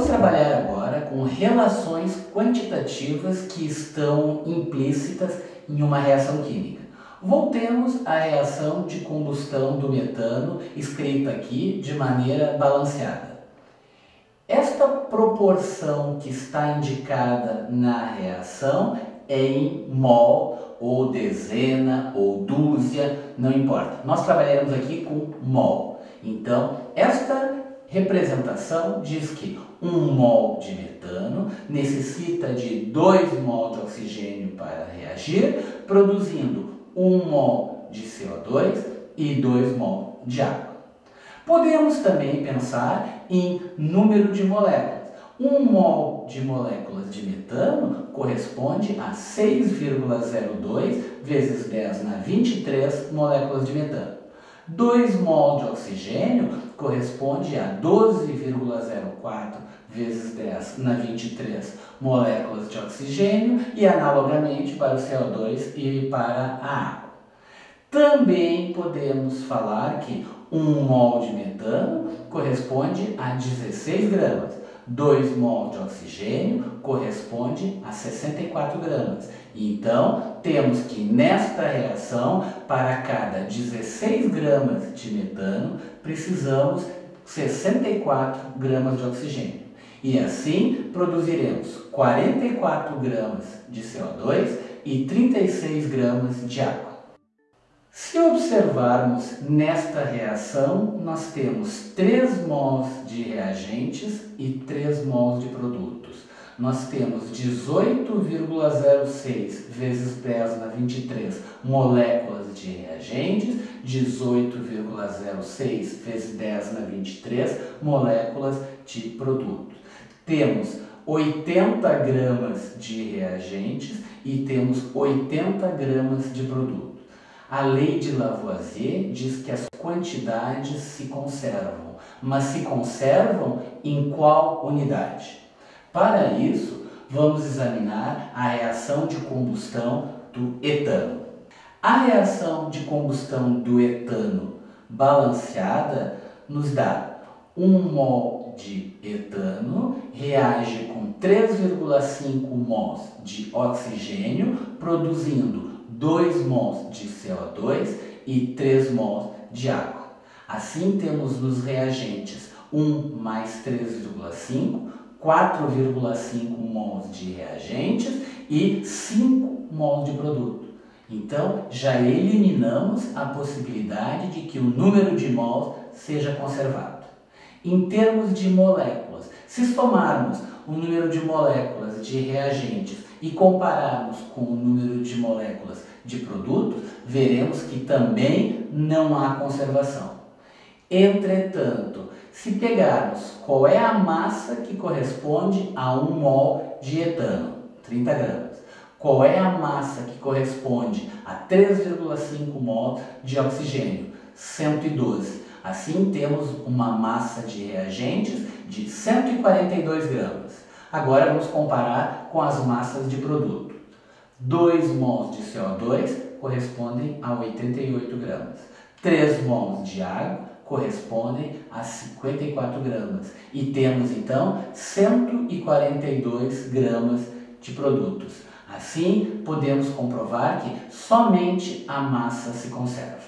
Vamos trabalhar agora com relações quantitativas que estão implícitas em uma reação química. Voltemos à reação de combustão do metano, escrita aqui de maneira balanceada. Esta proporção que está indicada na reação é em mol, ou dezena, ou dúzia, não importa. Nós trabalharemos aqui com mol. Então, esta representação diz que um mol de metano necessita de 2 mol de oxigênio para reagir, produzindo 1 mol de CO2 e 2 mol de água. Podemos também pensar em número de moléculas. 1 mol de moléculas de metano corresponde a 6,02 vezes 10 na 23 moléculas de metano. 2 mol de oxigênio corresponde a 12,04 vezes 10 na 23 moléculas de oxigênio e analogamente para o CO2 e para a água. Também podemos falar que 1 mol de metano corresponde a 16 gramas. 2 mol de oxigênio corresponde a 64 gramas. Então, temos que nesta reação, para cada 16 gramas de metano, precisamos 64 gramas de oxigênio. E assim produziremos 44 gramas de CO2 e 36 gramas de água. Se observarmos nesta reação, nós temos 3 mols de reagentes e 3 mols de produtos. Nós temos 18,06 vezes 10 na 23 moléculas de reagentes, 18,06 vezes 10 na 23 moléculas de produtos. Temos 80 gramas de reagentes e temos 80 gramas de produtos. A lei de Lavoisier diz que as quantidades se conservam, mas se conservam em qual unidade? Para isso, vamos examinar a reação de combustão do etano. A reação de combustão do etano balanceada nos dá 1 mol de etano reage com 3,5 mols de oxigênio, produzindo 2 mols de CO2 e 3 mols de água. Assim temos nos reagentes 1 mais 3,5, 4,5 mols de reagentes e 5 mols de produto. Então, já eliminamos a possibilidade de que o número de mols seja conservado. Em termos de moléculas, se somarmos o número de moléculas de reagentes e compararmos com o número de moléculas de produtos, veremos que também não há conservação. Entretanto, se pegarmos qual é a massa que corresponde a 1 mol de etano, 30 gramas, qual é a massa que corresponde a 3,5 mol de oxigênio, 112. Assim temos uma massa de reagentes de 142 gramas. Agora vamos comparar com as massas de produto. 2 mols de CO2 correspondem a 88 gramas. 3 mols de água correspondem a 54 gramas. E temos então 142 gramas de produtos. Assim, podemos comprovar que somente a massa se conserva.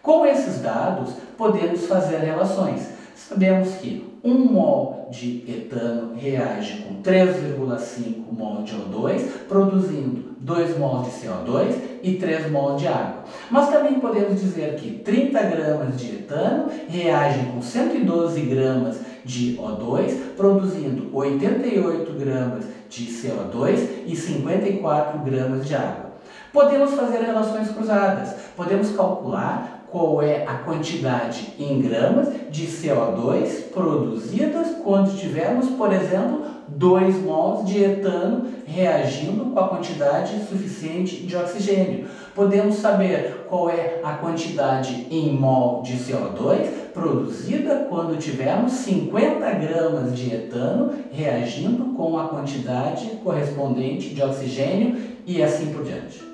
Com esses dados, podemos fazer relações. Sabemos que 1 mol de etano reage com 3,5 mol de O2, produzindo 2 mol de CO2 e 3 mol de água. Mas também podemos dizer que 30 gramas de etano reagem com 112 gramas de O2, produzindo 88 gramas de CO2 e 54 gramas de água. Podemos fazer relações cruzadas. Podemos calcular qual é a quantidade em gramas de CO2 produzidas quando tivermos, por exemplo, 2 mols de etano reagindo com a quantidade suficiente de oxigênio. Podemos saber qual é a quantidade em mol de CO2 produzida quando tivermos 50 gramas de etano reagindo com a quantidade correspondente de oxigênio e assim por diante.